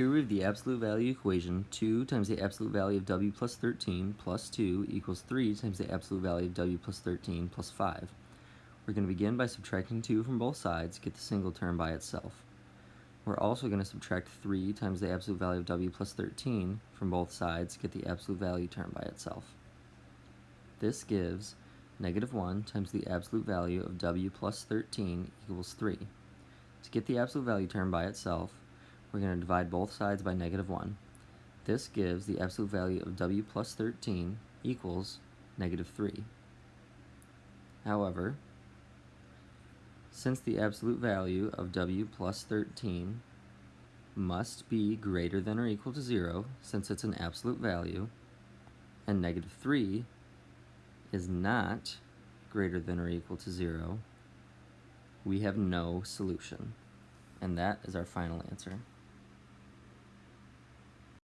Here we have the absolute value equation, 2 times the absolute value of w plus 13 plus 2 equals 3 times the absolute value of w plus 13 plus 5. We're going to begin by subtracting 2 from both sides, to get the single term by itself. We're also going to subtract 3 times the absolute value of w plus 13 from both sides, to get the absolute value term by itself. This gives negative 1 times the absolute value of w plus 13 equals 3. To get the absolute value term by itself, we're going to divide both sides by negative 1. This gives the absolute value of w plus 13 equals negative 3. However, since the absolute value of w plus 13 must be greater than or equal to 0, since it's an absolute value, and negative 3 is not greater than or equal to 0, we have no solution. And that is our final answer.